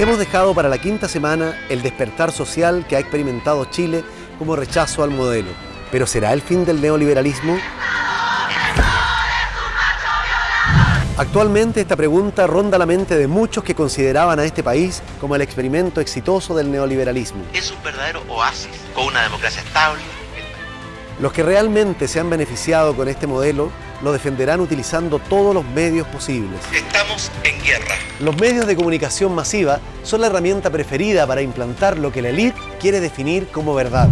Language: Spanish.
Hemos dejado para la quinta semana el despertar social que ha experimentado Chile como rechazo al modelo. ¿Pero será el fin del neoliberalismo? Actualmente esta pregunta ronda la mente de muchos que consideraban a este país como el experimento exitoso del neoliberalismo. Es un verdadero oasis con una democracia estable. Los que realmente se han beneficiado con este modelo lo defenderán utilizando todos los medios posibles. Estamos en guerra. Los medios de comunicación masiva son la herramienta preferida para implantar lo que la élite quiere definir como verdad.